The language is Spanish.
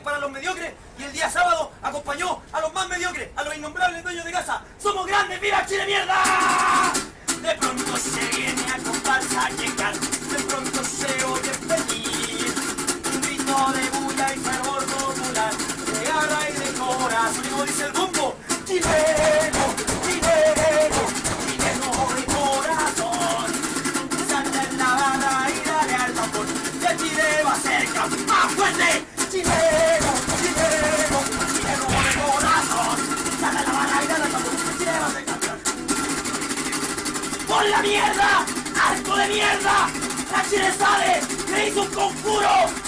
para los mediocres y el día sábado acompañó a los más mediocres, a los innombrables dueños de casa. ¡Somos grandes! ¡Viva Chile mierda! De pronto se viene a comparsa a llegar, de pronto se oye feliz. Un grito de bulla y fervor popular, de garra y de corazón. Y dice el bumbo, Chile va a ser campeón. ¡Por la mierda! ¡Arco de mierda! ¡La Chile sabe! ¡Le hizo un conjuro!